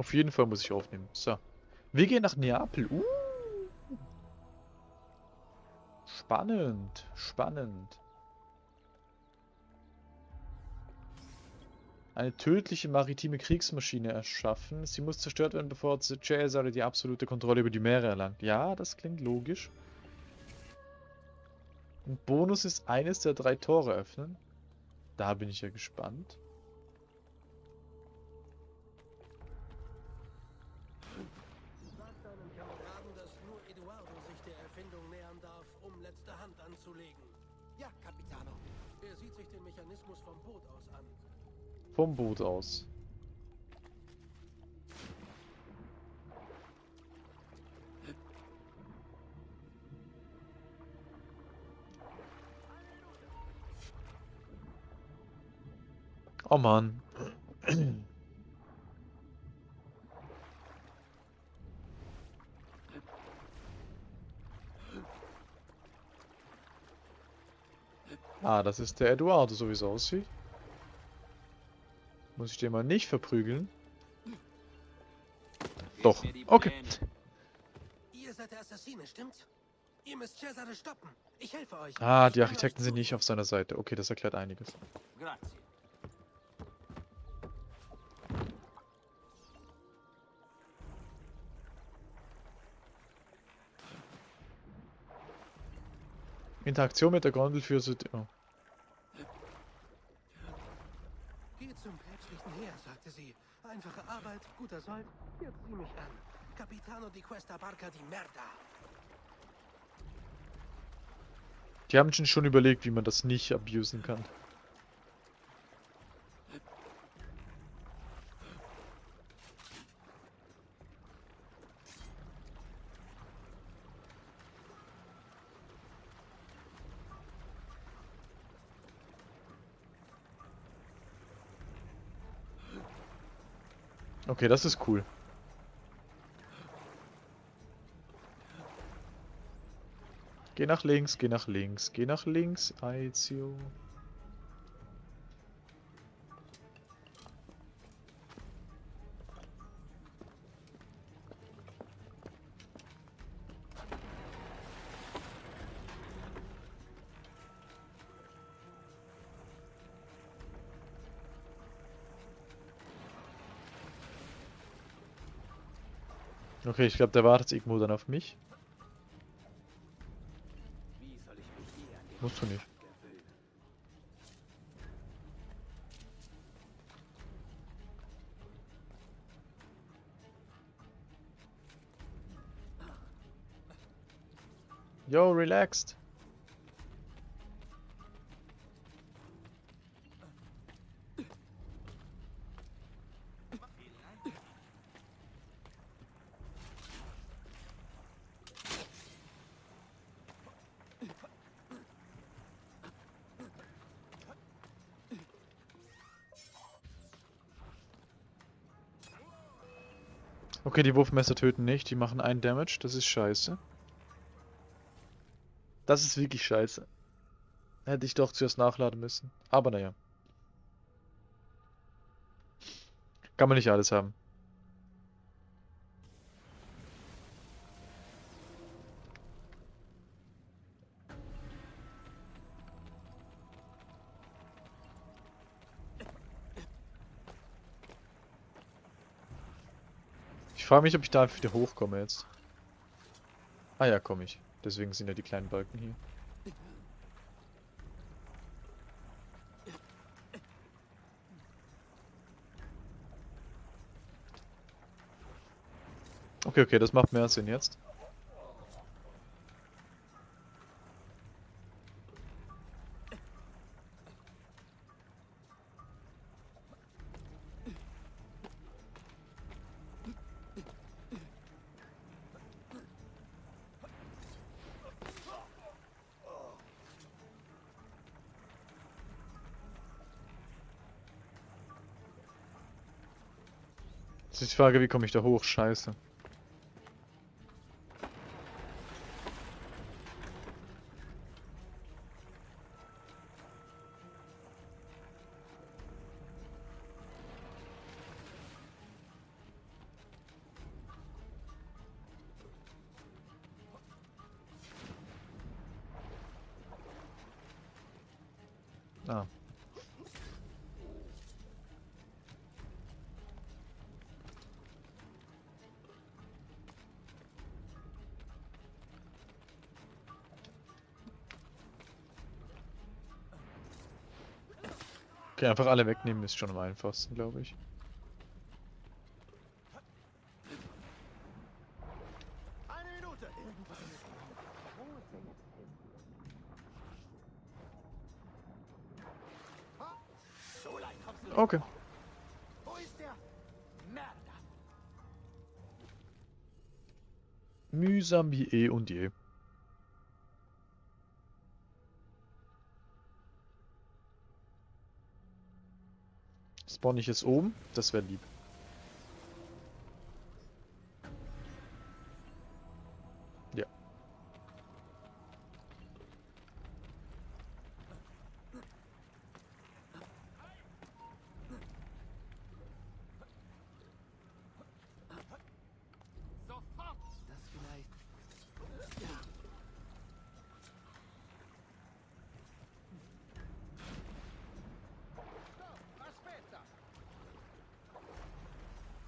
Auf jeden Fall muss ich aufnehmen. So. Wir gehen nach Neapel. Uh. Spannend. Spannend. Eine tödliche maritime Kriegsmaschine erschaffen. Sie muss zerstört werden, bevor Cesare die absolute Kontrolle über die Meere erlangt. Ja, das klingt logisch. Ein Bonus ist eines der drei Tore öffnen. Da bin ich ja gespannt. Vom Boot aus. Oh Mann. Ah, das ist der Eduardo, so wie es aussieht. Muss ich den mal nicht verprügeln? Doch, okay. Ihr seid der Assassine, stimmt's? Ihr müsst Cesare stoppen. Ich helfe euch. Ah, die Architekten sind nicht auf seiner Seite. Okay, das erklärt einiges. Grazie. Interaktion mit der Gondel für... Süd oh. Geht zum päpstlichen Heer, sagte sie. Einfache Arbeit, guter Sold. Jetzt sieh mich an. Capitano di questa barca di merda. Die haben schon überlegt, wie man das nicht abusen kann. Okay, das ist cool. Geh nach links, geh nach links, geh nach links, Aizio. Okay, ich glaube, der wartet irgendwo dann auf mich. Musst du nicht. Yo, relaxed. Okay, die Wurfmesser töten nicht, die machen einen Damage, das ist scheiße. Das ist wirklich scheiße. Hätte ich doch zuerst nachladen müssen. Aber naja. Kann man nicht alles haben. Frage mich, ob ich da einfach wieder hochkomme jetzt. Ah ja, komme ich. Deswegen sind ja die kleinen Balken hier. Okay, okay, das macht mehr Sinn jetzt. Jetzt die Frage, wie komme ich da hoch? Scheiße. Okay, einfach alle wegnehmen ist schon am einfachsten, glaube ich. Okay. Wo ist der? Merda. Mühsam wie eh und je. Spawn ich jetzt oben? Das wäre lieb.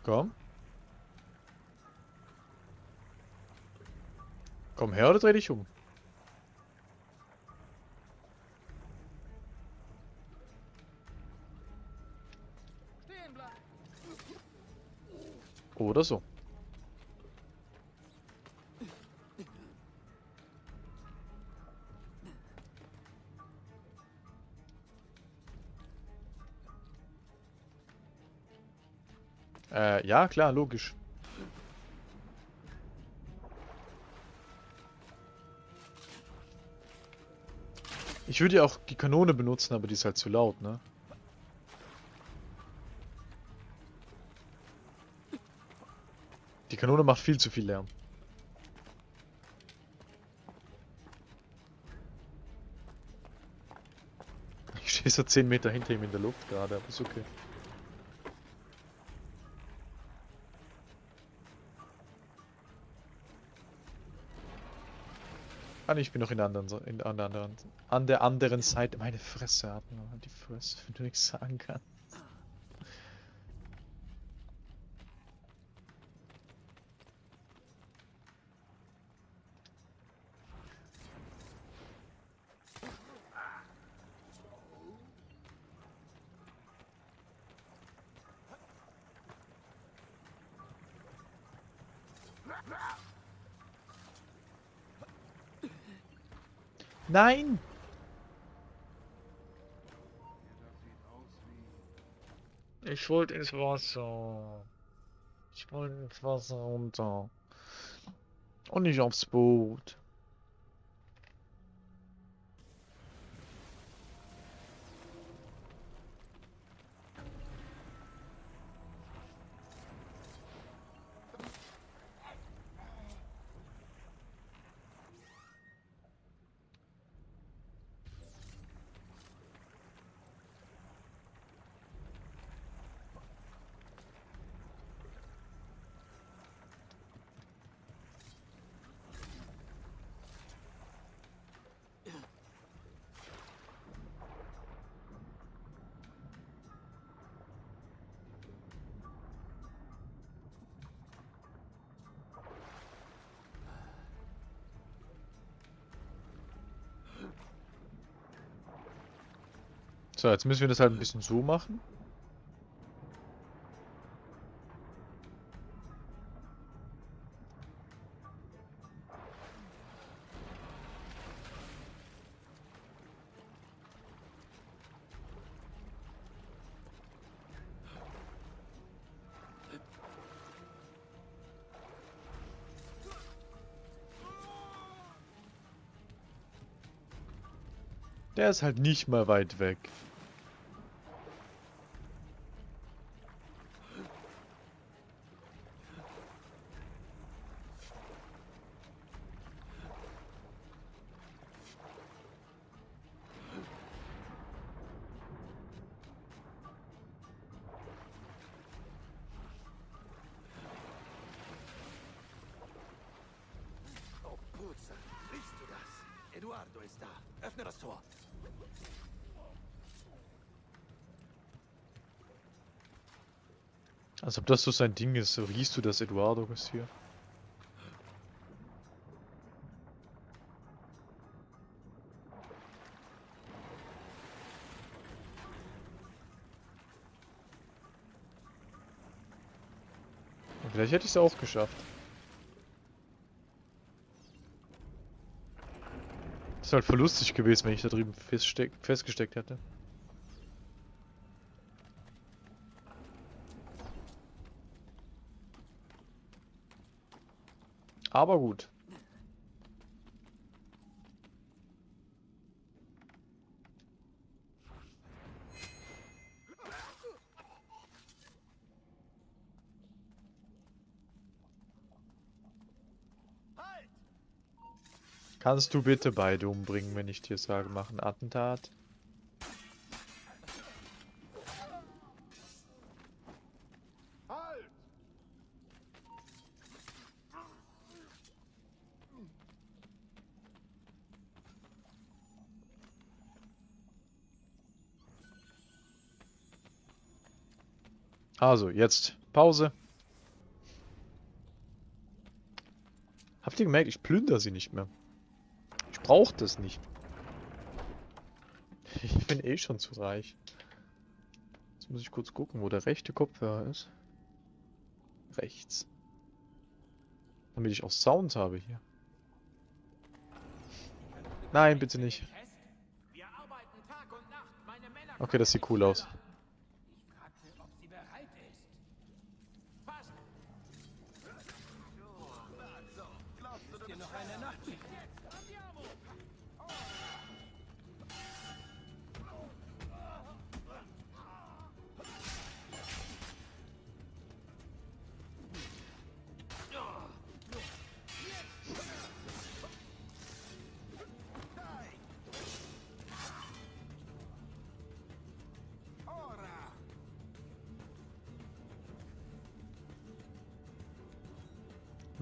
Komm. Komm her oder dreh dich um. Ja, klar, logisch. Ich würde ja auch die Kanone benutzen, aber die ist halt zu laut, ne? Die Kanone macht viel zu viel Lärm. Ich stehe so 10 Meter hinter ihm in der Luft gerade, aber ist okay. Ah, ich bin noch in der anderen, in der anderen, an der anderen Seite. Meine Fresse hat man die Fresse, wenn du nichts sagen kannst. Nein! Ich wollte ins Wasser. Ich wollte ins Wasser runter. Und nicht aufs Boot. So, jetzt müssen wir das halt ein bisschen so machen. Der ist halt nicht mal weit weg. Als ob das so sein Ding ist. Riechst du, dass Eduardo ist hier. Vielleicht hätte ich es auch geschafft. Wäre halt voll lustig gewesen, wenn ich da drüben festgesteckt hätte. Aber gut. Kannst du bitte beide umbringen, wenn ich dir sage, mach ein Attentat? Also, jetzt Pause. Habt ihr gemerkt, ich plündere sie nicht mehr. Ich brauche das nicht. Ich bin eh schon zu reich. Jetzt muss ich kurz gucken, wo der rechte Kopfhörer ist. Rechts. Damit ich auch Sound habe hier. Nein, bitte nicht. Okay, das sieht cool aus.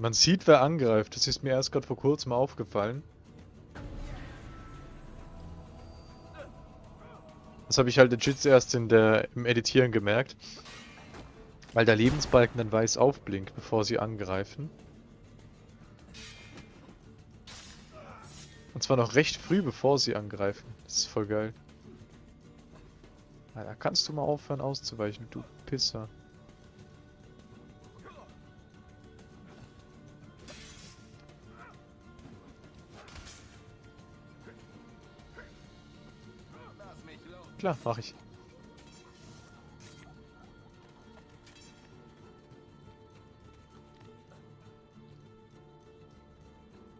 Man sieht, wer angreift. Das ist mir erst gerade vor kurzem aufgefallen. Das habe ich halt legit erst in der, im Editieren gemerkt. Weil der Lebensbalken dann weiß aufblinkt, bevor sie angreifen. Und zwar noch recht früh, bevor sie angreifen. Das ist voll geil. Alter, kannst du mal aufhören auszuweichen, du Pisser. Klar, mach ich.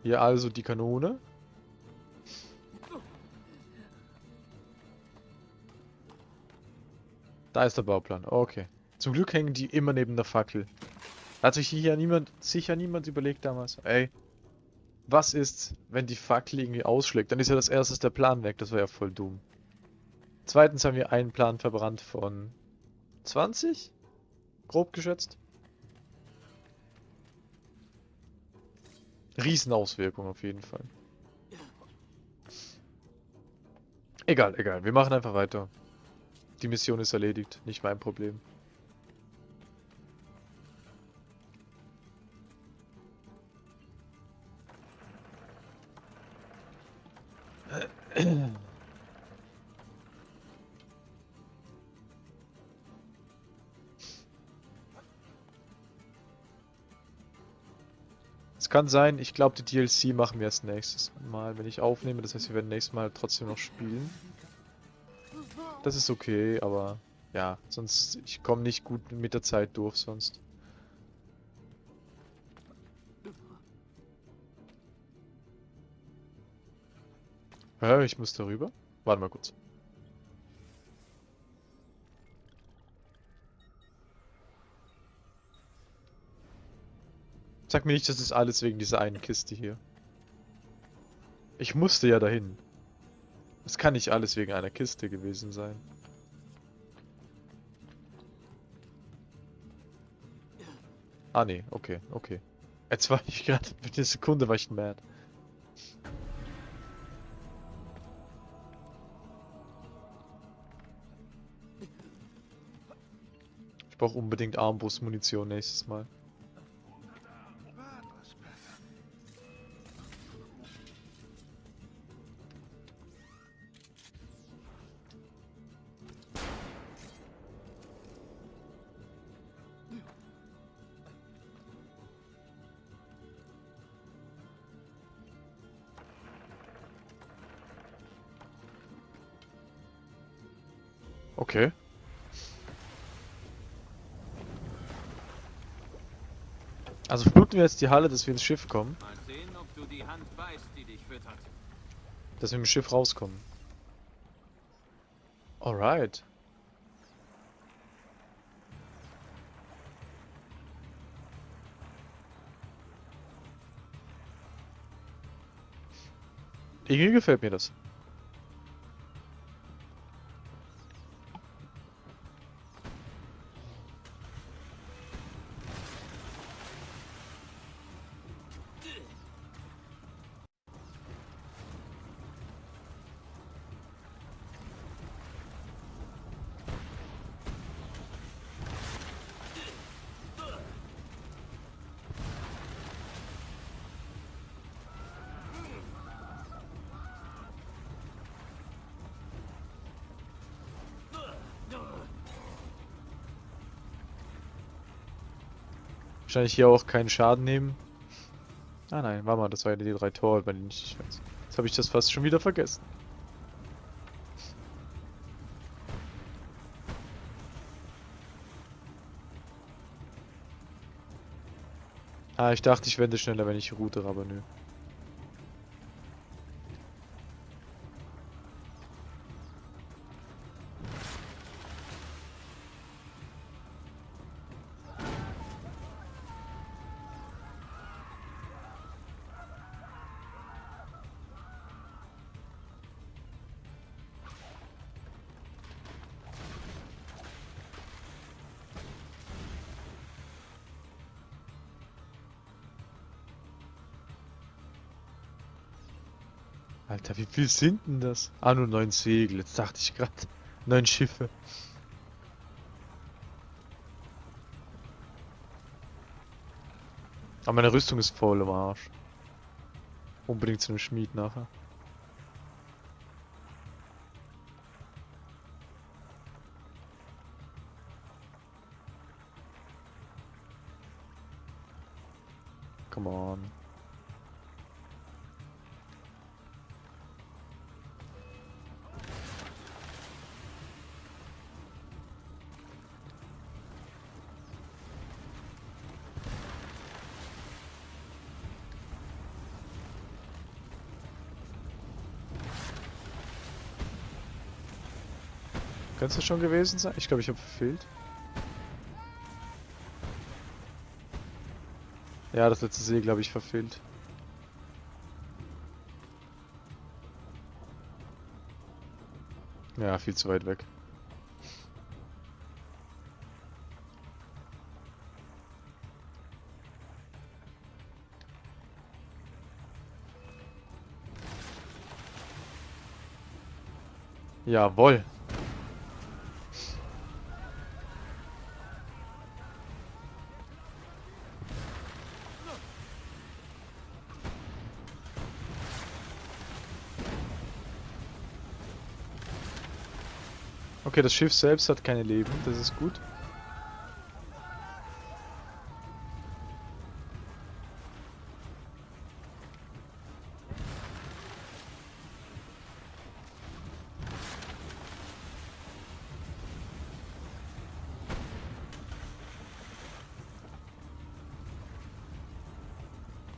Hier also die Kanone. Da ist der Bauplan. Okay. Zum Glück hängen die immer neben der Fackel. Hat sich hier niemand, sicher niemand überlegt damals. Ey, was ist, wenn die Fackel irgendwie ausschlägt? Dann ist ja das erste der Plan weg. Das wäre ja voll dumm. Zweitens haben wir einen Plan verbrannt von 20? Grob geschätzt. Riesenauswirkung auf jeden Fall. Egal, egal. Wir machen einfach weiter. Die Mission ist erledigt. Nicht mein Problem. Kann sein, ich glaube, die DLC machen wir erst nächstes Mal, wenn ich aufnehme. Das heißt, wir werden nächstes Mal trotzdem noch spielen. Das ist okay, aber ja, sonst, ich komme nicht gut mit der Zeit durch sonst. Hä, ich muss darüber? Warte mal kurz. Sag mir nicht, das ist alles wegen dieser einen Kiste hier. Ich musste ja dahin. Es kann nicht alles wegen einer Kiste gewesen sein. Ah nee, okay, okay. Jetzt war ich gerade, für eine Sekunde war ich mad. Ich brauche unbedingt Armbrustmunition nächstes Mal. Also fluten wir jetzt die Halle, dass wir ins Schiff kommen, Mal sehen, ob du die Hand beißt, die dich füttert. dass wir im Schiff rauskommen. Alright. Irgendwie gefällt mir das. Wahrscheinlich hier auch keinen Schaden nehmen. Ah nein, warte mal, das war ja die drei Tore, bei denen ich weiß. Jetzt habe ich das fast schon wieder vergessen. Ah, ich dachte, ich wende schneller, wenn ich route, aber nö. Alter, wie viel sind denn das? Ah, nur neun Segel. Jetzt dachte ich gerade. Neun Schiffe. Aber meine Rüstung ist voll im Arsch. Unbedingt zu einem Schmied nachher. Es schon gewesen sein? Ich glaube, ich habe verfehlt. Ja, das letzte Segel habe ich verfehlt. Ja, viel zu weit weg. Jawohl. Okay, das Schiff selbst hat keine Leben, das ist gut.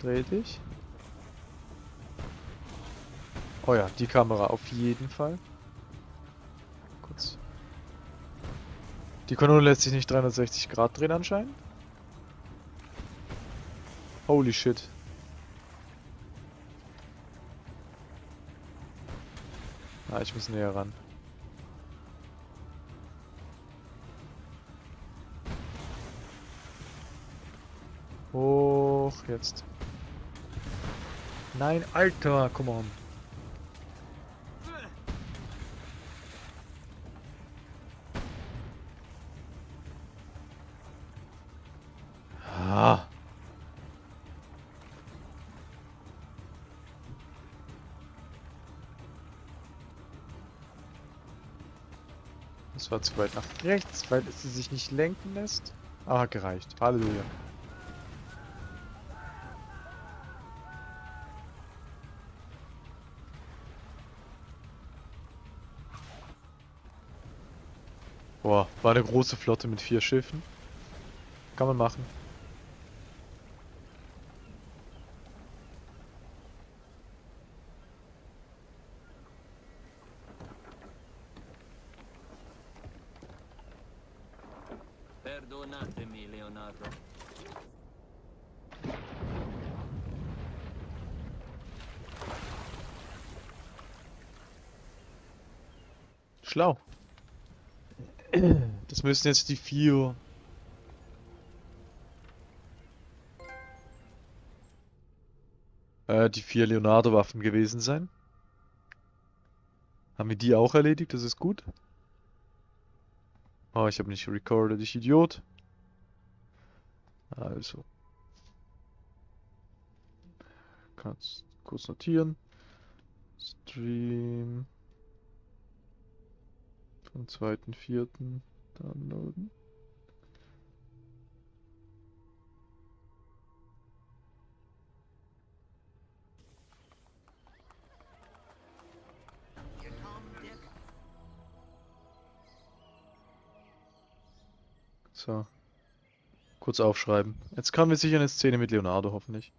Dreh dich. Oh ja, die Kamera auf jeden Fall. Die Kanone lässt sich nicht 360 Grad drehen anscheinend. Holy shit. Ah, ich muss näher ran. Hoch jetzt. Nein, Alter, come on. Zu weit nach rechts, weil sie sich nicht lenken lässt. Aber hat gereicht. Halleluja. Boah, war eine große Flotte mit vier Schiffen. Kann man machen. Perdonatemi, Leonardo. Schlau. Das müssen jetzt die vier. Äh, die vier Leonardo-Waffen gewesen sein. Haben wir die auch erledigt? Das ist gut. Oh, ich habe nicht recorded, ich Idiot. Also. Kannst kurz notieren. Stream. Vom 2.4. downloaden. So. Kurz aufschreiben. Jetzt kommen wir sicher eine Szene mit Leonardo, hoffentlich.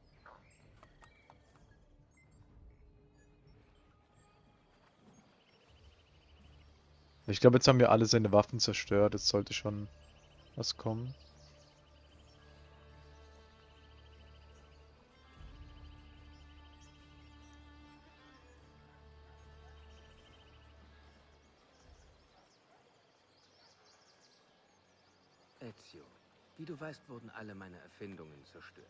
Ich glaube, jetzt haben wir alle seine Waffen zerstört. Jetzt sollte schon was kommen. Ezio, wie du weißt, wurden alle meine Erfindungen zerstört.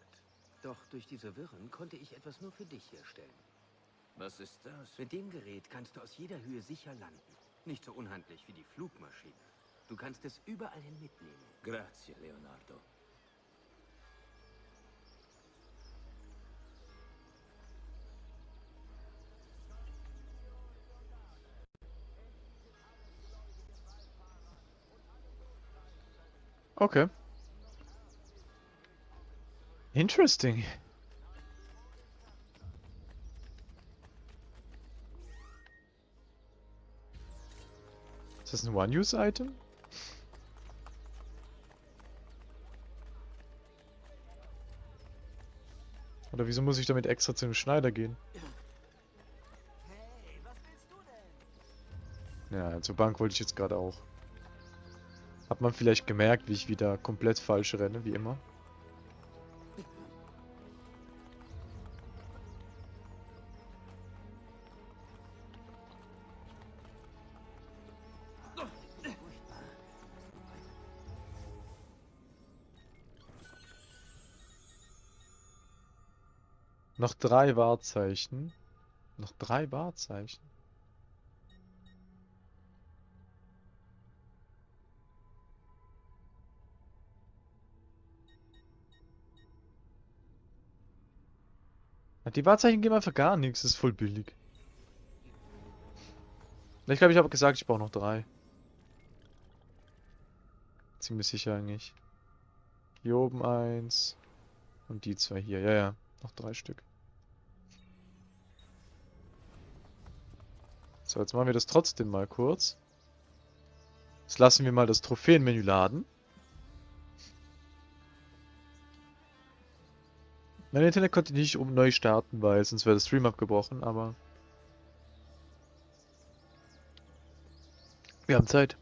Doch durch diese Wirren konnte ich etwas nur für dich herstellen. Was ist das? Mit dem Gerät kannst du aus jeder Höhe sicher landen. Nicht so unhandlich wie die Flugmaschine. Du kannst es überall hin mitnehmen. Grazie, Leonardo. Okay. Interesting. Das ein One-Use-Item? Oder wieso muss ich damit extra zu dem Schneider gehen? Ja, zur Bank wollte ich jetzt gerade auch. Hat man vielleicht gemerkt, wie ich wieder komplett falsch renne, wie immer? Noch drei Wahrzeichen. Noch drei Wahrzeichen. Die Wahrzeichen geben einfach gar nichts, das ist voll billig. Ich glaube, ich habe gesagt, ich brauche noch drei. Ziemlich sicher eigentlich. Hier oben eins. Und die zwei hier. Ja, ja. Noch drei Stück. So, jetzt machen wir das trotzdem mal kurz. Jetzt lassen wir mal das Trophäenmenü laden. Mein Internet konnte nicht um neu starten, weil sonst wäre der Stream abgebrochen, aber... Wir haben Zeit.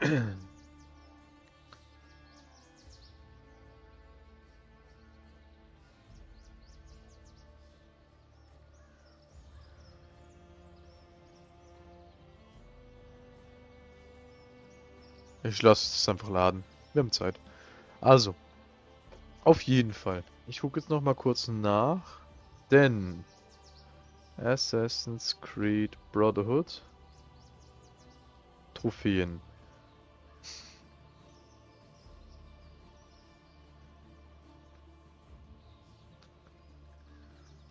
Ich lasse es einfach laden. Wir haben Zeit. Also, auf jeden Fall. Ich gucke jetzt noch mal kurz nach, denn Assassin's Creed Brotherhood Trophäen.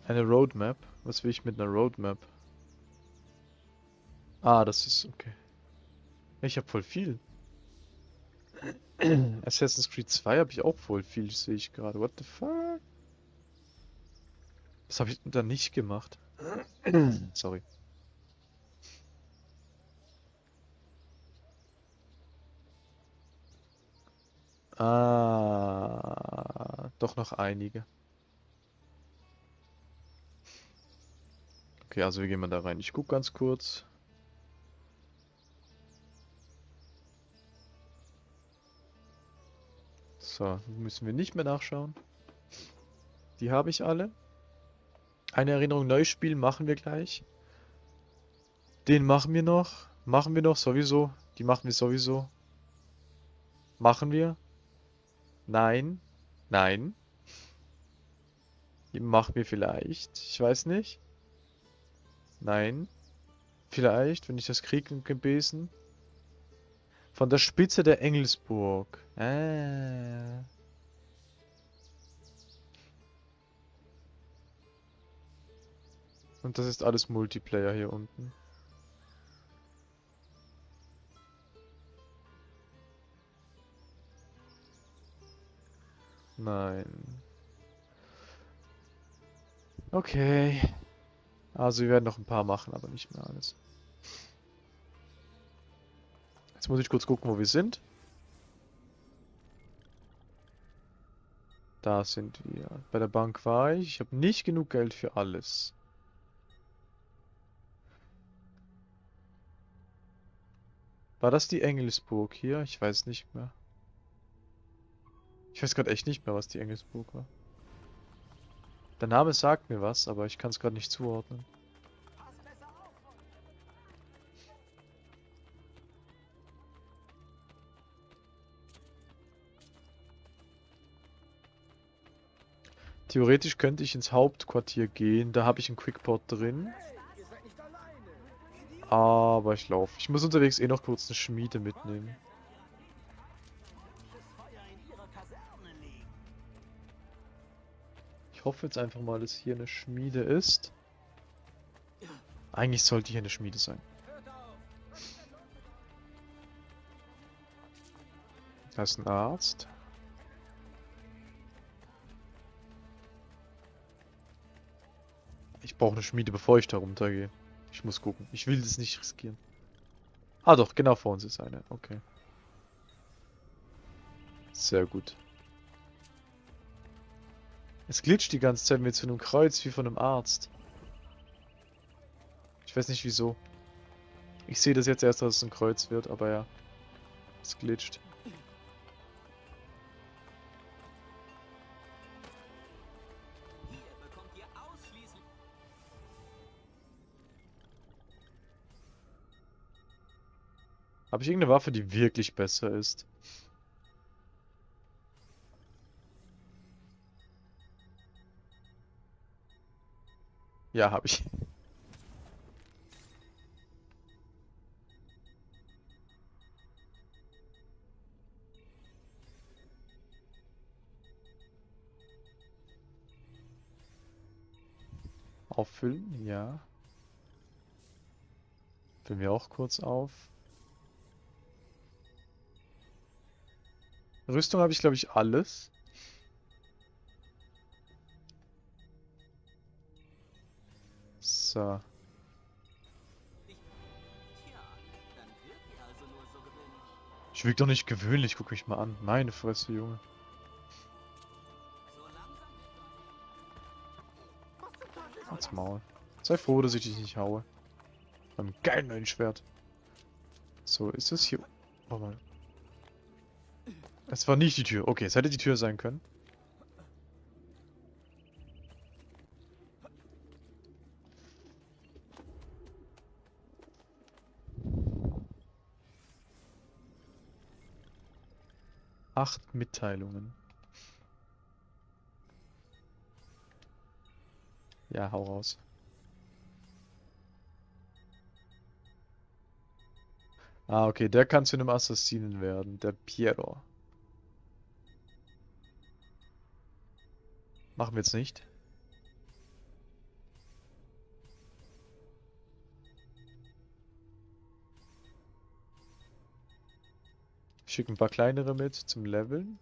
Eine Roadmap? Was will ich mit einer Roadmap? Ah, das ist okay. Ich habe voll viel. Assassin's Creed 2 habe ich auch voll viel, sehe ich gerade. What the fuck? Was habe ich denn da nicht gemacht? Sorry. Ah, doch noch einige. Okay, also wie gehen wir da rein? Ich gucke ganz kurz. So, müssen wir nicht mehr nachschauen. Die habe ich alle. Eine Erinnerung neu spielen machen wir gleich. Den machen wir noch. Machen wir noch sowieso. Die machen wir sowieso. Machen wir. Nein. Nein. Die machen wir vielleicht. Ich weiß nicht. Nein. Vielleicht, wenn ich das kriege im Gebesen. Von der Spitze der Engelsburg. Ah. Und das ist alles Multiplayer hier unten. Nein. Okay. Also wir werden noch ein paar machen, aber nicht mehr alles. Jetzt muss ich kurz gucken, wo wir sind. Da sind wir. Bei der Bank war ich. Ich habe nicht genug Geld für alles. War das die Engelsburg hier? Ich weiß nicht mehr. Ich weiß gerade echt nicht mehr, was die Engelsburg war. Der Name sagt mir was, aber ich kann es gerade nicht zuordnen. Theoretisch könnte ich ins Hauptquartier gehen, da habe ich einen Quickport drin. Aber ich laufe. Ich muss unterwegs eh noch kurz eine Schmiede mitnehmen. Ich hoffe jetzt einfach mal, dass hier eine Schmiede ist. Eigentlich sollte hier eine Schmiede sein. Da ist ein Arzt. Brauche eine Schmiede, bevor ich da runtergehe. Ich muss gucken. Ich will das nicht riskieren. Ah doch, genau vor uns ist eine. Okay. Sehr gut. Es glitscht die ganze Zeit mit so einem Kreuz wie von einem Arzt. Ich weiß nicht wieso. Ich sehe das jetzt erst, dass es ein Kreuz wird, aber ja. Es glitscht. Habe ich irgendeine Waffe, die wirklich besser ist? Ja, habe ich. Auffüllen, ja. Füllen wir auch kurz auf. Rüstung habe ich, glaube ich, alles. So. Ich wirke doch nicht gewöhnlich, guck mich mal an. Meine Fresse, Junge. Halt's Maul. Sei froh, dass ich dich nicht haue. Beim geilen neuen Schwert. So, ist das hier... Warte mal. Es war nicht die Tür. Okay, es hätte die Tür sein können. Acht Mitteilungen. Ja, hau raus. Ah, okay, der kann zu einem Assassinen werden, der Piero. Machen wir jetzt nicht. Schicken ein paar kleinere mit zum Leveln.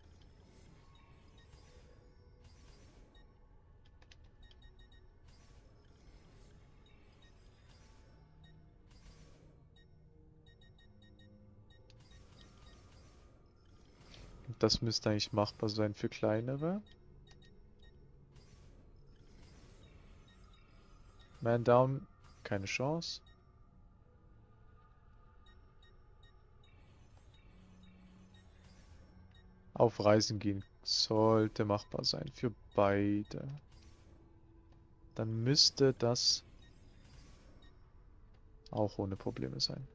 Das müsste eigentlich machbar sein für kleinere. Man down, keine Chance. Auf Reisen gehen sollte machbar sein für beide. Dann müsste das auch ohne Probleme sein.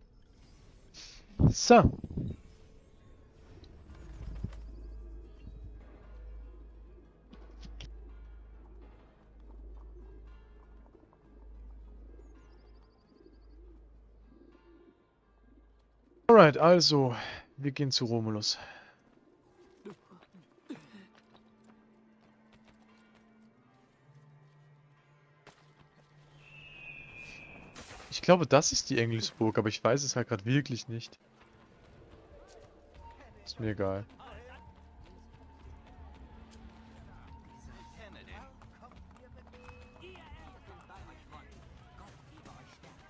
So. Alright, also, wir gehen zu Romulus. Ich glaube, das ist die Engelsburg, aber ich weiß es halt gerade wirklich nicht. Ist mir egal.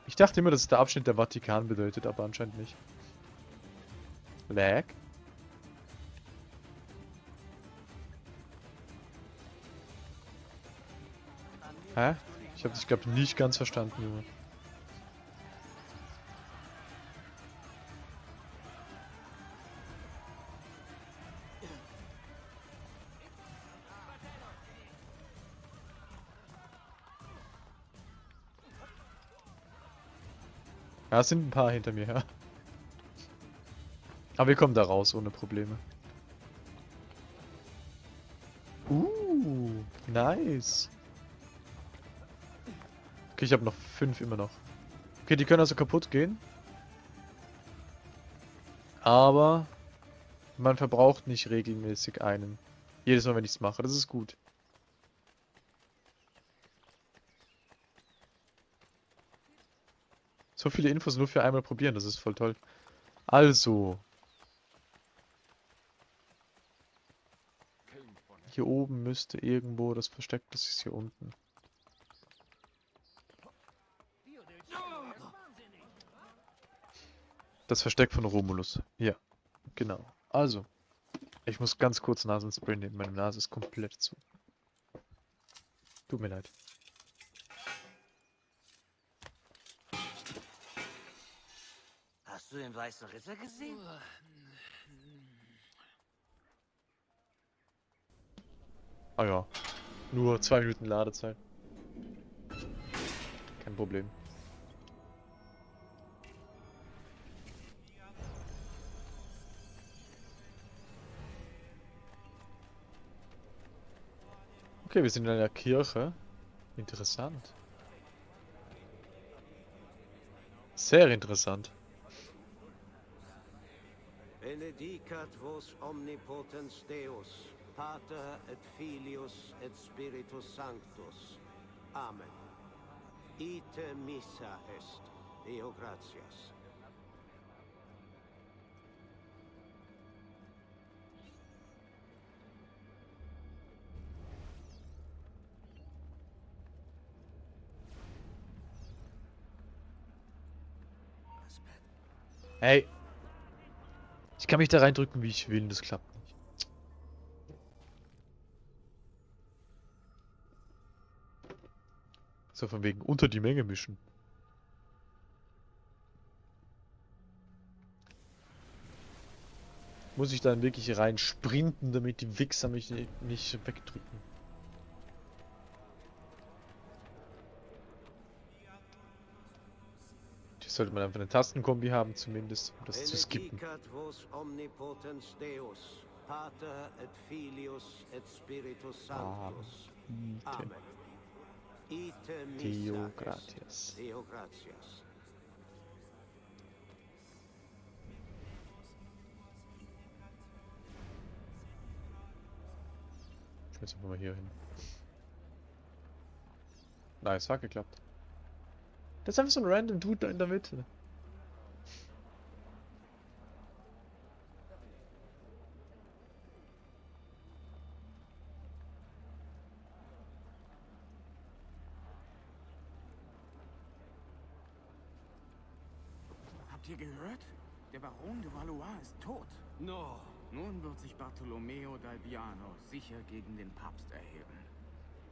Ich dachte immer, dass es der Abschnitt der Vatikan bedeutet, aber anscheinend nicht. Lag? Hä? Ich habe dich, glaube nicht ganz verstanden, Junge. Ja, es sind ein paar hinter mir, ja. Aber wir kommen da raus ohne Probleme. Uh, nice. Okay, ich habe noch fünf immer noch. Okay, die können also kaputt gehen. Aber man verbraucht nicht regelmäßig einen. Jedes Mal, wenn ich es mache. Das ist gut. So viele Infos nur für einmal probieren, das ist voll toll. Also. Hier oben müsste irgendwo das Versteck, das ist hier unten. Das Versteck von Romulus. Ja, genau. Also. Ich muss ganz kurz Nasenspray nehmen, meine Nase ist komplett zu. Tut mir leid. Hast du den weißen Ritter gesehen? Ah ja. Nur zwei Minuten Ladezeit. Kein Problem. Okay, wir sind in einer Kirche. Interessant. Sehr interessant. Benedicat vos omnipotens Deus, Pater et Filius et Spiritus Sanctus. Amen. Ite missa est. Deo gratias. Hey. Ich kann mich da reindrücken, wie ich will, das klappt So von wegen unter die Menge mischen. Muss ich dann wirklich rein sprinten, damit die Wichser mich ni- nicht wegdrücken. Hier sollte man einfach eine Tastenkombi haben, zumindest, um das zu skippen. Benedicat vos est. gratias. Deo gratias. Jetzt einfach mal hier hin. Nice, hat geklappt. Das ist einfach so ein random Dude da in der Mitte. Habt ihr gehört? Der Baron de Valois ist tot. No. Nun wird sich Bartolomeo d'Alviano sicher gegen den Papst erheben.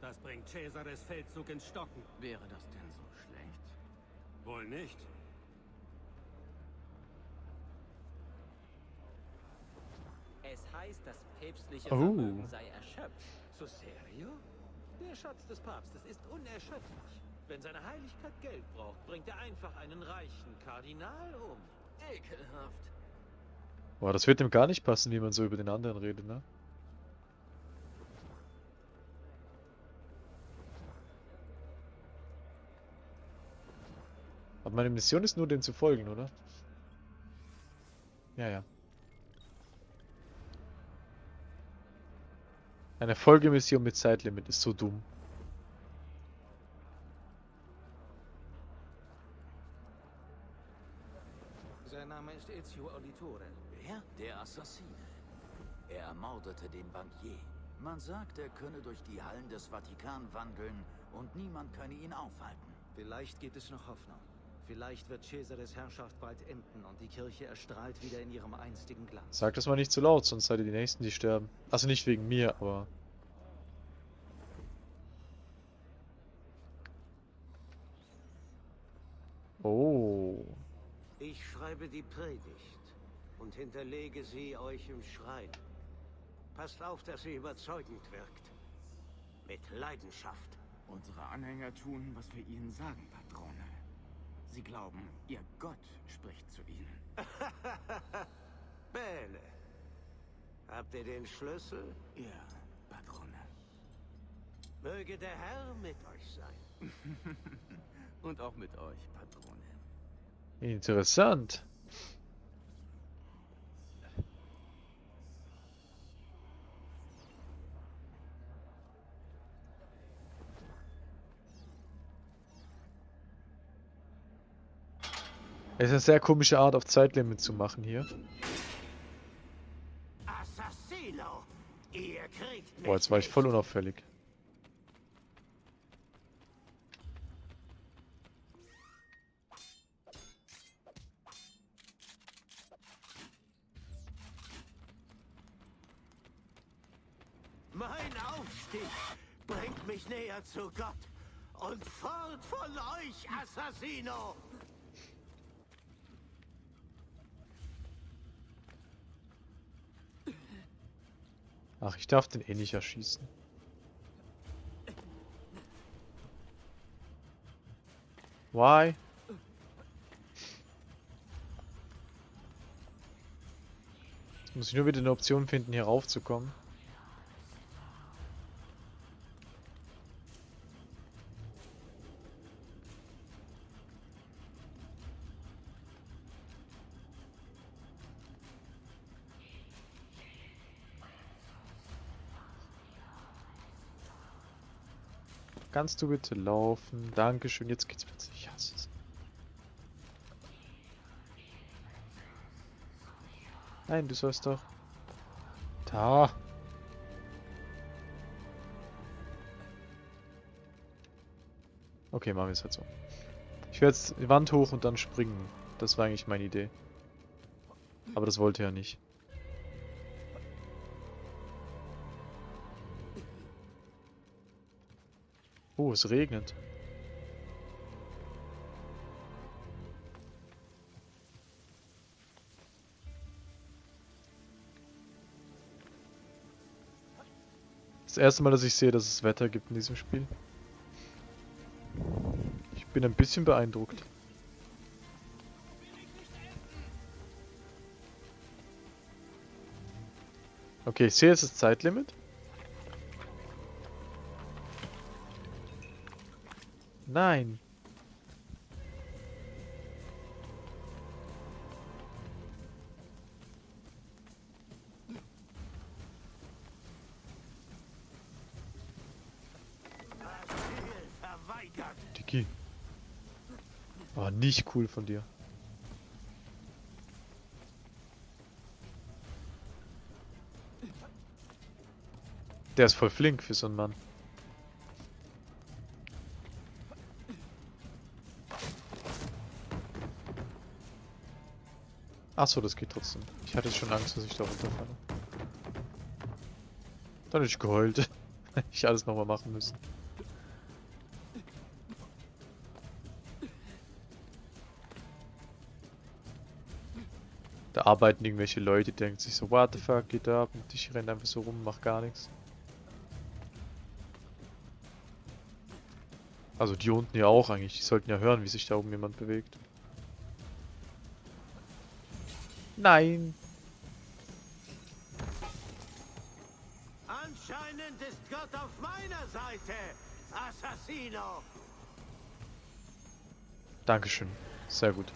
Das bringt Cesares Feldzug ins Stocken. Wäre das denn so schlecht? Wohl nicht. Es heißt, das päpstliche Oh. Vermögen sei erschöpft. So serio? Der Schatz des Papstes ist unerschöpflich. Wenn seine Heiligkeit Geld braucht, bringt er einfach einen reichen Kardinal um. Ekelhaft. Boah, das wird dem gar nicht passen, wie man so über den anderen redet, ne? Aber meine Mission ist nur, dem zu folgen, oder? Ja, ja. Eine Folgemission mit Zeitlimit ist so dumm. Sein Name ist Ezio Auditore. Der Assassine. Er ermordete den Bankier. Man sagt, er könne durch die Hallen des Vatikan wandeln und niemand könne ihn aufhalten. Vielleicht gibt es noch Hoffnung. Vielleicht wird Cesares Herrschaft bald enden und die Kirche erstrahlt wieder in ihrem einstigen Glanz. Sag das mal nicht zu laut, sonst seid ihr die Nächsten, die sterben. Also nicht wegen mir, aber... Oh. Ich schreibe die Predigt und hinterlege sie euch im Schrein. Passt auf, dass sie überzeugend wirkt. Mit Leidenschaft. Unsere Anhänger tun, was wir ihnen sagen, Patrone. Sie glauben, ihr Gott spricht zu ihnen. Bäle. Habt ihr den Schlüssel? Ja, Patrone. Möge der Herr mit euch sein. Und auch mit euch, Patrone. Interessant. Es ist eine sehr komische Art, auf Zeitlimit zu machen hier. Boah, jetzt war ich voll unauffällig. Mein Aufstieg bringt mich näher zu Gott. Und fort von euch, Assassino! Ach, ich darf den eh nicht erschießen. Why? Jetzt muss ich nur wieder eine Option finden, hier raufzukommen. Kannst du bitte laufen? Dankeschön, jetzt geht's plötzlich. Ich hasse es. Nein, du sollst doch. Da. Okay, machen wir es halt so. Ich werde jetzt die Wand hoch und dann springen. Das war eigentlich meine Idee. Aber das wollte er nicht. Oh, es regnet. Das erste Mal, dass ich sehe, dass es Wetter gibt in diesem Spiel. Ich bin ein bisschen beeindruckt. Okay, ich sehe, es ist Zeitlimit. Nein. Dicky. War nicht cool von dir. Der ist voll flink für so einen Mann. Achso, das geht trotzdem. Ich hatte schon Angst, dass ich da runterfalle. Dann hätte ich geheult. Ich alles nochmal machen müssen. Da arbeiten irgendwelche Leute, denken sich so, what the fuck geht da ab? Und ich renne einfach so rum, mach gar nichts. Also die unten ja auch eigentlich, die sollten ja hören, wie sich da oben jemand bewegt. Nein! Anscheinend ist Gott auf meiner Seite, Assassino. Dankeschön. Sehr gut.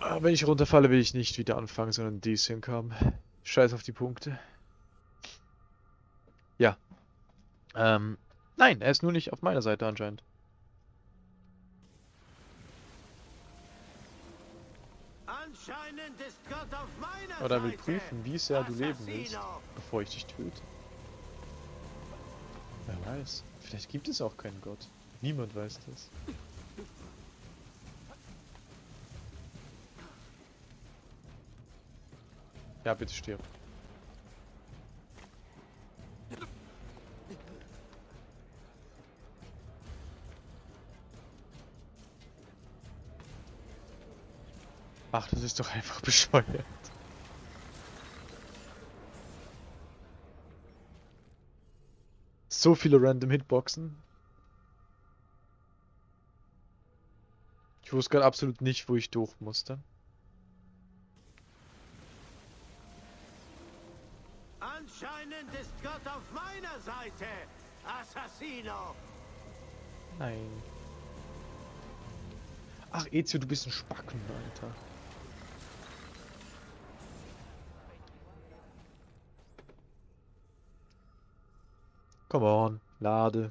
Aber wenn ich runterfalle, will ich nicht wieder anfangen, sondern Decent haben. Scheiß auf die Punkte. Ja. Ähm, nein, er ist nur nicht auf meiner Seite anscheinend. Anscheinend ist Gott auf meiner Oder er will prüfen, wie sehr du leben willst, bevor ich dich töte. Wer weiß. Vielleicht gibt es auch keinen Gott. Niemand weiß das. Ja, bitte stirb. Ach, das ist doch einfach bescheuert. So viele random Hitboxen. Ich wusste gerade absolut nicht, wo ich durch musste. Anscheinend ist Gott auf meiner Seite, Assassino. Nein. Ach, Ezio, du bist ein Spacken, Alter. Come on, lade.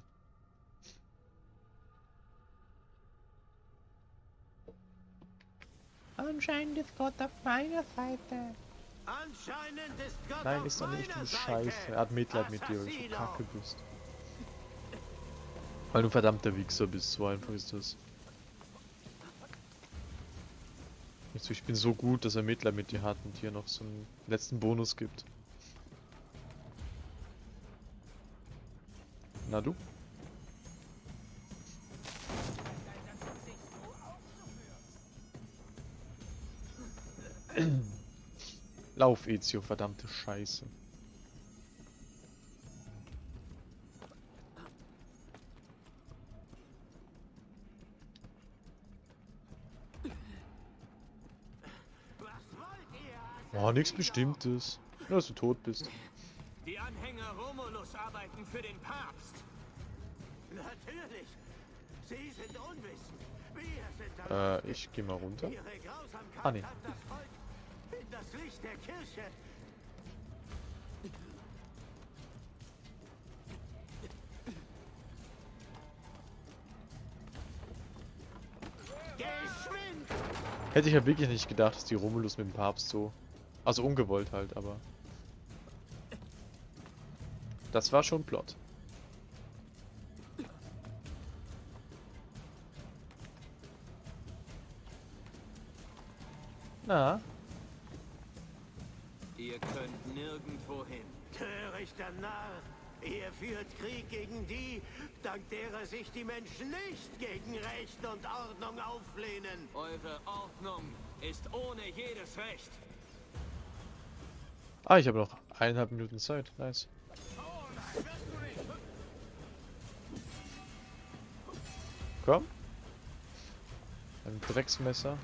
Anscheinend ist Gott auf meiner Seite. Anscheinend ist Gott Nein, ist doch nicht, du Scheiße. Er hat Mitleid mit dir, weil du kacke bist. Weil du ein verdammter Wichser bist, so einfach ist das. Nicht so, ich bin so gut, dass er Mitleid mit dir hat und dir noch so einen letzten Bonus gibt. Na du? Lauf, Ezio, verdammte Scheiße. Oh, nichts Bestimmtes. Nur, dass du tot bist. Arbeiten für den Papst. Natürlich. Sie sind unwissend. Wir sind Äh, ich geh mal runter. Ihre Grausamkeit Ah, nee. hat das Volk in das Licht der Kirche. Geschwind! Hätte ich ja wirklich nicht gedacht, dass die Romulus mit dem Papst so... Also ungewollt halt, aber... Das war schon Plot. Na, Ihr könnt nirgendwo hin. Törichter Narr! Ihr führt Krieg gegen die, dank derer sich die Menschen nicht gegen Recht und Ordnung auflehnen. Eure Ordnung ist ohne jedes Recht. Ah, ich habe noch eineinhalb Minuten Zeit. Nice. Komm. Ein Drecksmesser.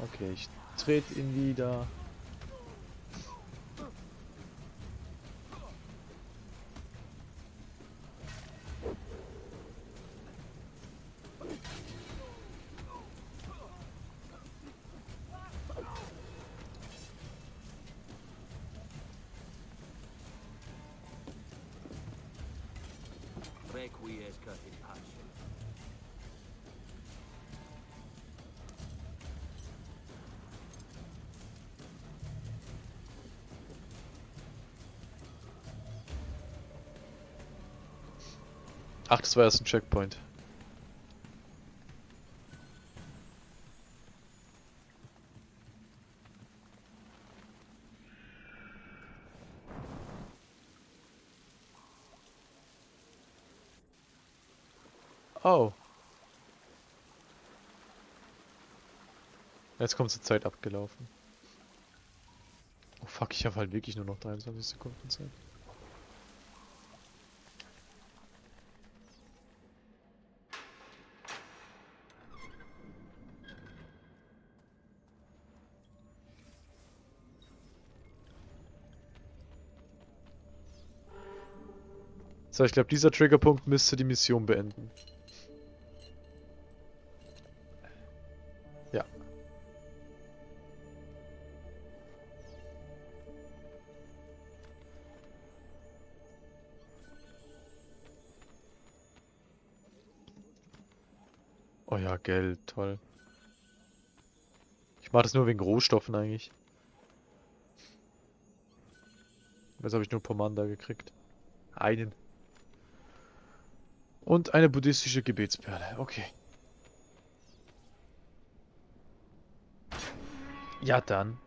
Okay, ich trete ihn wieder. Das war erst ein Checkpoint. Oh. Jetzt kommt zur Zeit abgelaufen. Oh fuck, ich habe halt wirklich nur noch 23 Sekunden Zeit. So, ich glaube, dieser Triggerpunkt müsste die Mission beenden. Ja. Oh ja, Geld, toll. Ich mache das nur wegen Rohstoffen eigentlich. Jetzt habe ich nur Pomanda gekriegt. Einen. Und eine buddhistische Gebetsperle. Okay. Ja dann.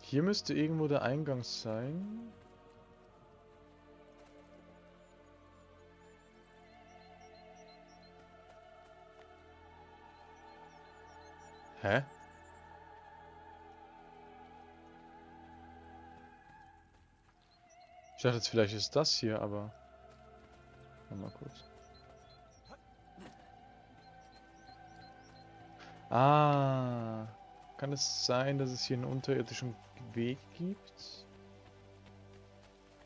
Hier müsste irgendwo der Eingang sein. Hä? Ich dachte jetzt vielleicht ist das hier, aber... Mal kurz. Ah. Kann es sein, dass es hier einen unterirdischen Weg gibt?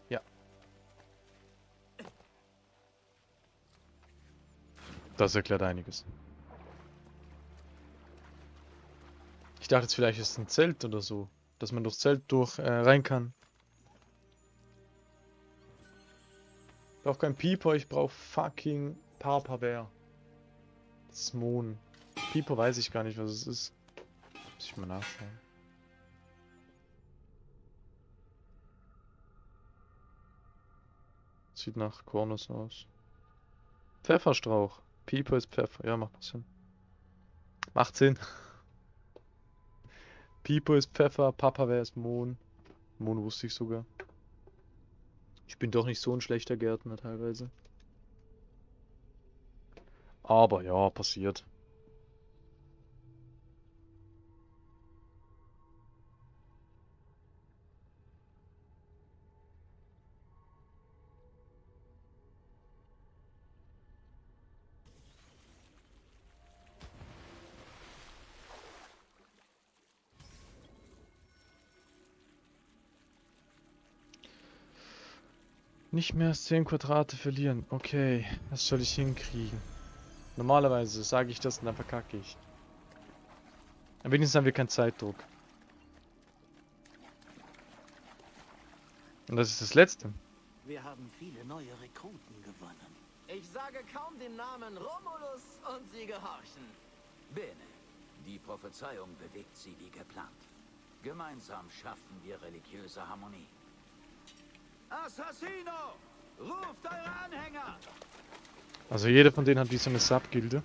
Ja. Das erklärt einiges. Ich dachte jetzt vielleicht ist ein Zelt oder so. Dass man durchs Zelt durch äh, rein kann. Ich brauche kein Pieper, ich brauche fucking Papa Bär. Smon. Pieper weiß ich gar nicht, was es ist. Muss ich mal nachschauen. Sieht nach Kornus aus. Pfefferstrauch. Pieper ist Pfeffer. Ja, macht Sinn. Macht Sinn. Pipo ist Pfeffer, Papa wäre es Mohn. Mohn wusste ich sogar. Ich bin doch nicht so ein schlechter Gärtner teilweise. Aber ja, passiert. Nicht mehr als 10 Quadrate verlieren. Okay, das soll ich hinkriegen. Normalerweise sage ich das und dann verkacke ich. Aber wenigstens haben wir keinen Zeitdruck. Und das ist das Letzte. Wir haben viele neue Rekruten gewonnen. Ich sage kaum den Namen Romulus und sie gehorchen. Bene. Die Prophezeiung bewegt sie wie geplant. Gemeinsam schaffen wir religiöse Harmonie. Assassino! Ruft eure Anhänger! Also jeder von denen hat wie so eine Sub-Gilde.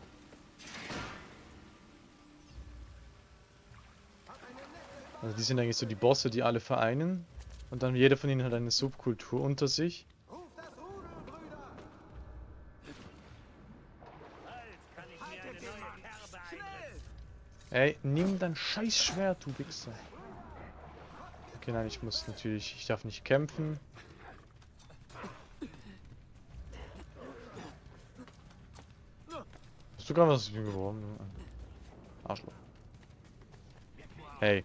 Also die sind eigentlich so die Bosse, die alle vereinen. Und dann jeder von ihnen hat eine Subkultur unter sich. Ey, nimm dein scheiß Schwert, du Wichser. Okay, nein, ich muss natürlich, ich darf nicht kämpfen. Gerade was geworfen? Arschloch. Hey.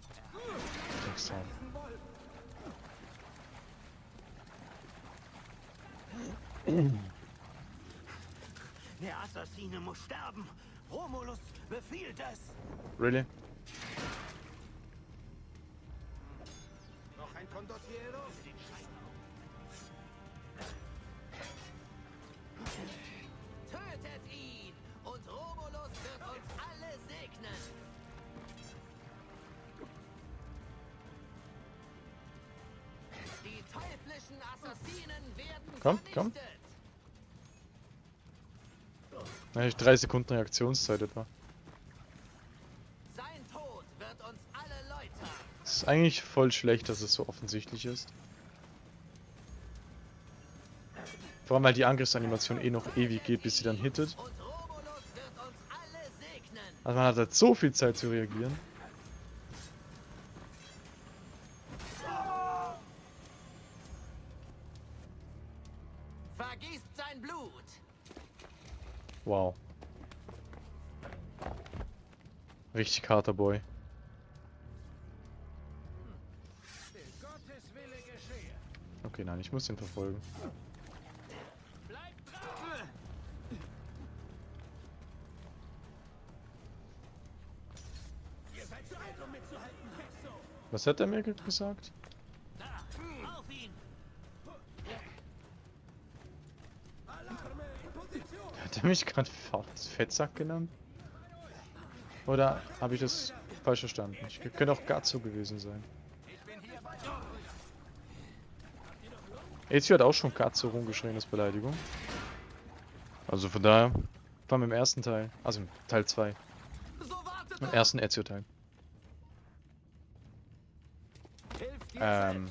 Der Assassine muss sterben! Romulus befiehlt es! Really? Noch ein Condottiero? Komm, komm. vernichtet. Na, ich 3 Sekunden Reaktionszeit etwa. Sein Tod wird uns alle läutern. Es ist eigentlich voll schlecht, dass es so offensichtlich ist. Vor allem, weil die Angriffsanimation eh noch ewig geht, bis sie dann hittet. Also man hat halt so viel Zeit zu reagieren. Wow. Richtig harter Boy. Okay, nein, ich muss den verfolgen. Was hat er mir ge- gesagt? Da, auf ihn. Hat er mich gerade Fettsack genannt? Oder habe ich das falsch verstanden? Ich könnte auch Gazzo gewesen sein. Ezio hat auch schon Gazzo rumgeschrien als Beleidigung. Also von daher, vor allem im ersten Teil, also im Teil 2, So wartet im ersten Ezio-Teil. Ähm,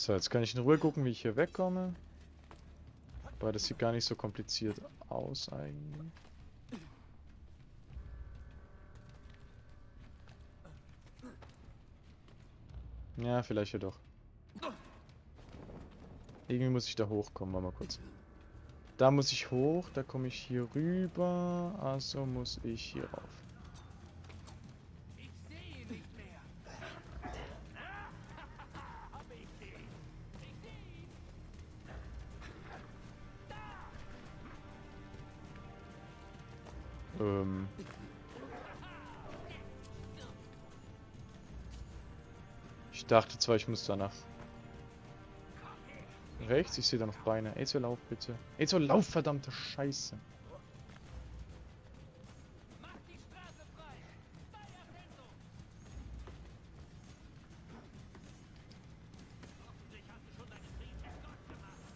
So, jetzt kann ich in Ruhe gucken, wie ich hier wegkomme. Weil das sieht gar nicht so kompliziert aus eigentlich. Ja, vielleicht ja doch. Irgendwie muss ich da hochkommen, warte mal kurz. Da muss ich hoch, da komme ich hier rüber, also muss ich hier rauf. Dachte zwar, ich muss danach rechts. Ich sehe da noch Beine. Ezio, lauf bitte. Ezio, lauf, verdammte Scheiße.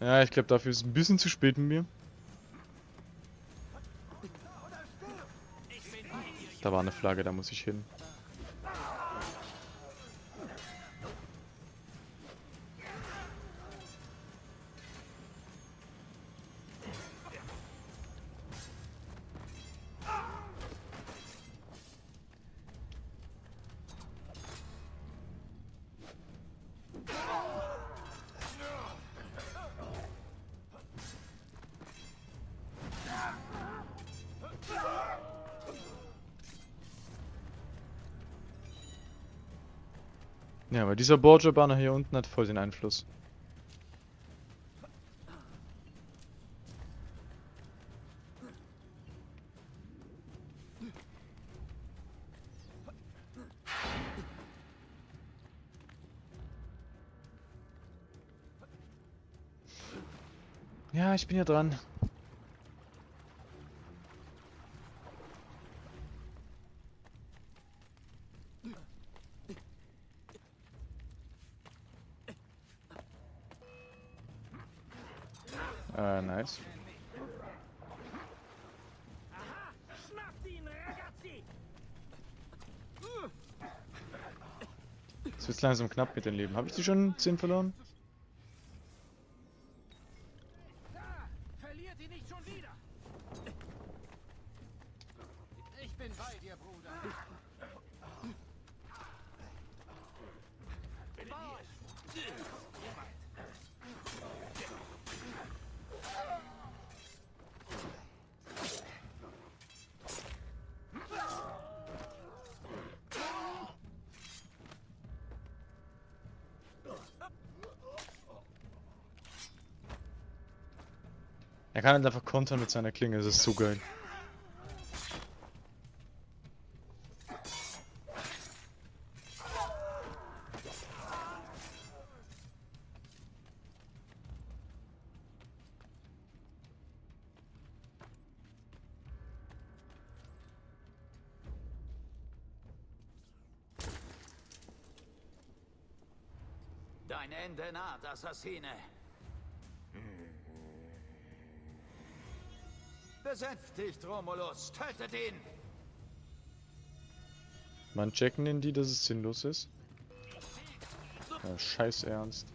Ja, ich glaube, dafür ist es ein bisschen zu spät mit mir. Da war eine Flagge, da muss ich hin. Ja, aber dieser Borgia-Banner hier unten hat voll den Einfluss. Ja, ich bin ja dran. Äh, nice. Schnappt ihn, Ragazzi. Es wird langsam knapp mit dem Leben. Habe ich die schon 10 verloren? Da, verliert ihn nicht schon wieder. Ich bin bei dir, Bruder. Er kann halt einfach kontern mit seiner Klinge, das ist so geil. Dein Ende naht, Assassine. Besänftigt, Romulus. Tötet ihn. Man checken den die, dass es sinnlos ist. Ja, scheiß ernst.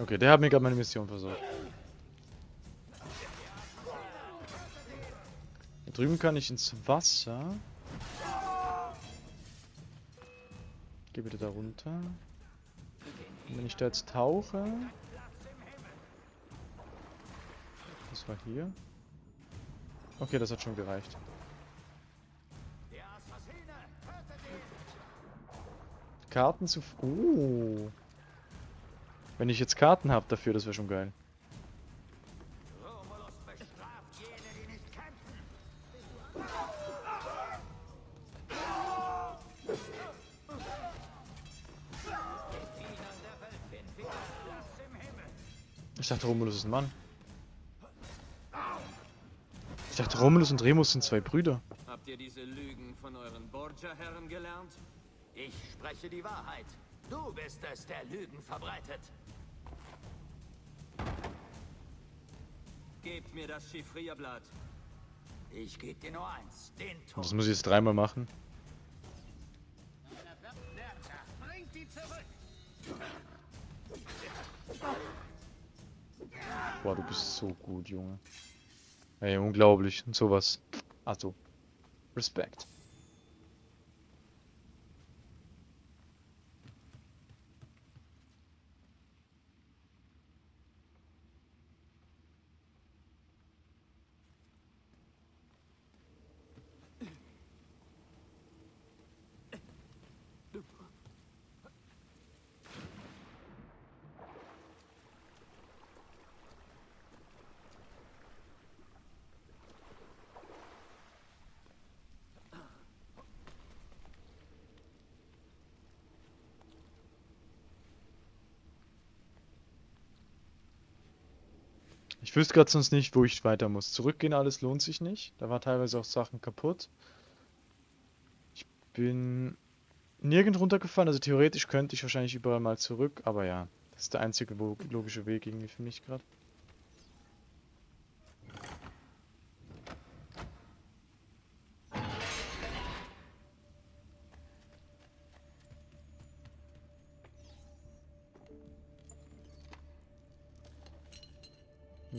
Okay, der hat mir gerade meine Mission versorgt. Da drüben kann ich ins Wasser. Geh bitte da runter. Und wenn ich da jetzt tauche. Das war hier. Okay, das hat schon gereicht. Karten zu... Oh. Wenn ich jetzt Karten habe dafür, das wäre schon geil. Ich dachte, Romulus ist ein Mann. Ich dachte, Romulus und Remus sind zwei Brüder. Habt ihr diese Lügen von euren Borgia-Herren gelernt? Ich spreche die Wahrheit. Du bist es, der Lügen verbreitet. Gebt mir das Chiffrierblatt. Ich gebe dir nur eins, den Tod. Das muss ich jetzt dreimal machen. Bringt. Boah, du bist so gut, Junge. Ey, unglaublich. Und sowas. Also, Respekt. Wüsste gerade sonst nicht, wo ich weiter muss. Zurückgehen alles lohnt sich nicht. Da war teilweise auch Sachen kaputt. Ich bin nirgend runtergefallen, also theoretisch könnte ich wahrscheinlich überall mal zurück, aber ja, das ist der einzige logische Weg irgendwie für mich gerade.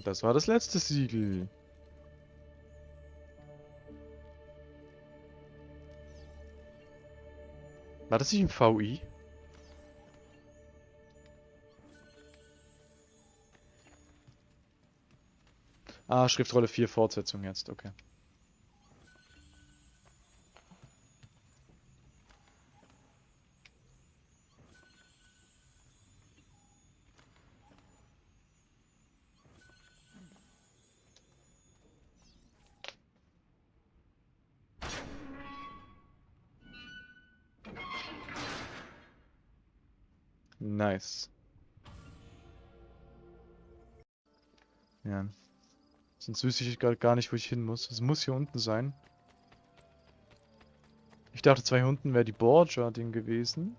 Das war das letzte Siegel. War das nicht im VI? Ah, Schriftrolle 4 Fortsetzung jetzt, okay. Nice. Ja. Sonst wüsste ich gerade gar nicht, wo ich hin muss. Es muss hier unten sein. Ich dachte, zwei unten wäre die Borgia-Ding gewesen.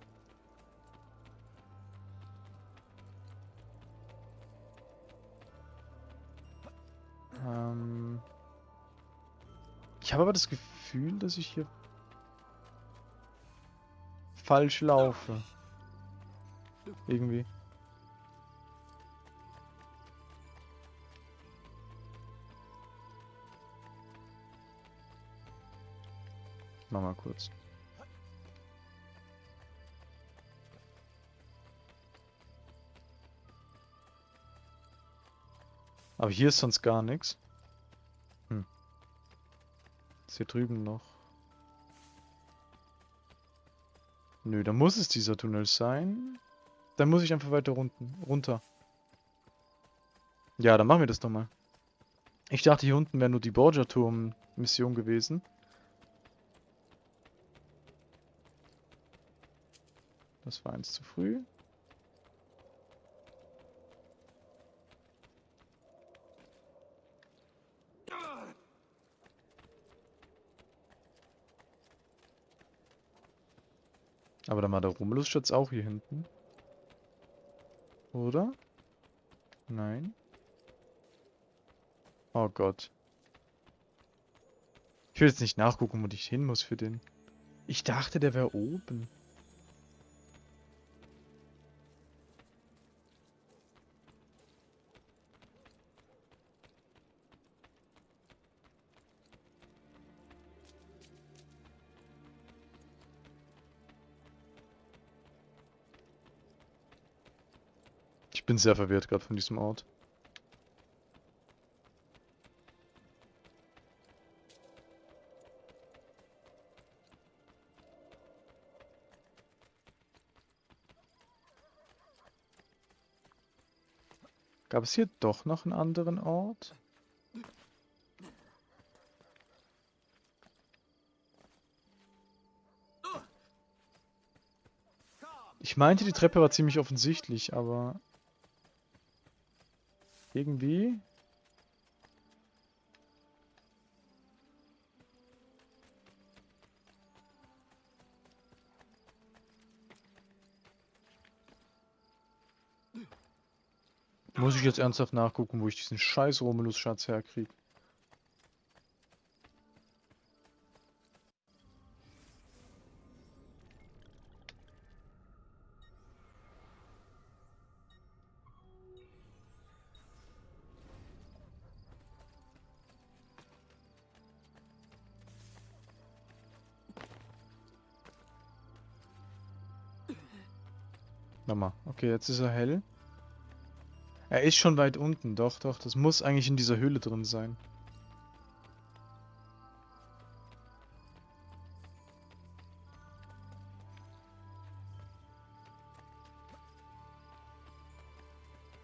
Ähm ich habe aber das Gefühl, dass ich hier falsch laufe. Irgendwie. Mach mal kurz. Aber hier ist sonst gar nichts. Hm. Ist hier drüben noch. Nö, da muss es dieser Tunnel sein. Dann muss ich einfach weiter unten, runter. Ja, dann machen wir das doch mal. Ich dachte, hier unten wäre nur die Borgia-Turm-Mission gewesen. Das war eins zu früh. Aber dann war der Romulus-Schatz auch hier hinten. Oder? Nein. Oh Gott. Ich will jetzt nicht nachgucken, wo ich hin muss für den. Ich dachte, der wäre oben. Bin sehr verwirrt gerade von diesem Ort. Gab es hier doch noch einen anderen Ort? Ich meinte, die Treppe war ziemlich offensichtlich, aber... Irgendwie... Muss ich jetzt ernsthaft nachgucken, wo ich diesen scheiß Romulus-Schatz herkriege. Okay, jetzt ist er hell. Er ist schon weit unten, doch, doch. Das muss eigentlich in dieser Höhle drin sein.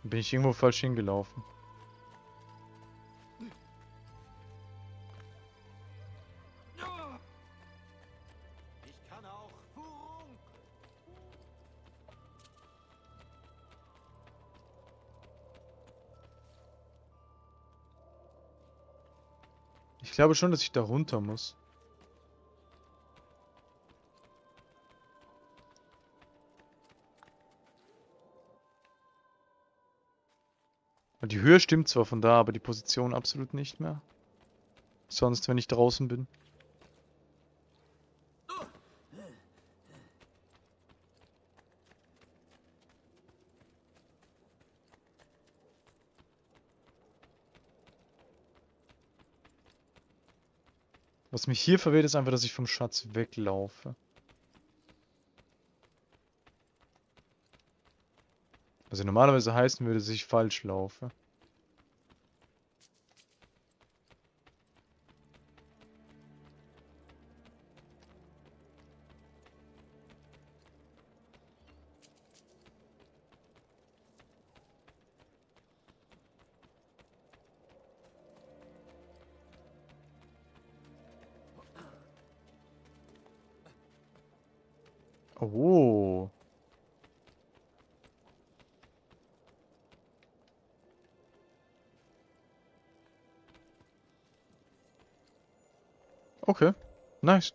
Bin ich irgendwo falsch hingelaufen? Glaube schon, dass ich da runter muss. Die Höhe stimmt zwar von da, aber die Position absolut nicht mehr. Sonst, wenn ich draußen bin. Was mich hier verwirrt, ist einfach, dass ich vom Schatz weglaufe. Was ja normalerweise heißen würde, dass ich falsch laufe. Oh. Okay, nice.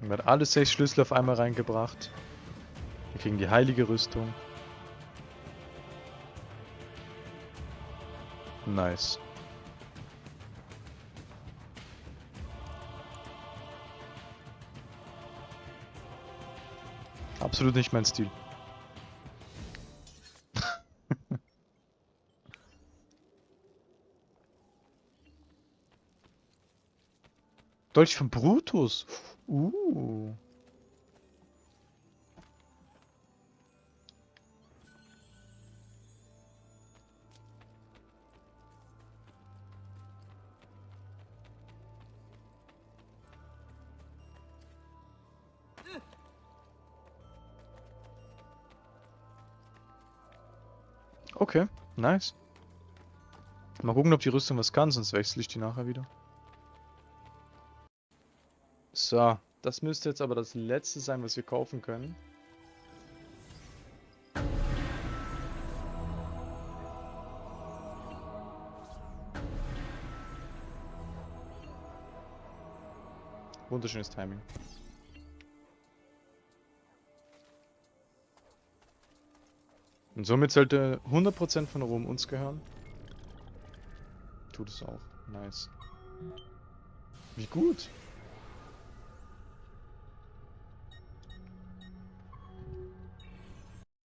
Werden alle sechs Schlüssel auf einmal reingebracht. Wir kriegen die heilige Rüstung. Nice. Absolut nicht mein Stil. Dolch von Brutus. Uh. Okay, nice. Mal gucken, ob die Rüstung was kann, sonst wechsle ich die nachher wieder. So, das müsste jetzt aber das letzte sein, was wir kaufen können. Wunderschönes Timing. Und somit sollte 100% von Rom uns gehören. Tut es auch. Nice. Wie gut.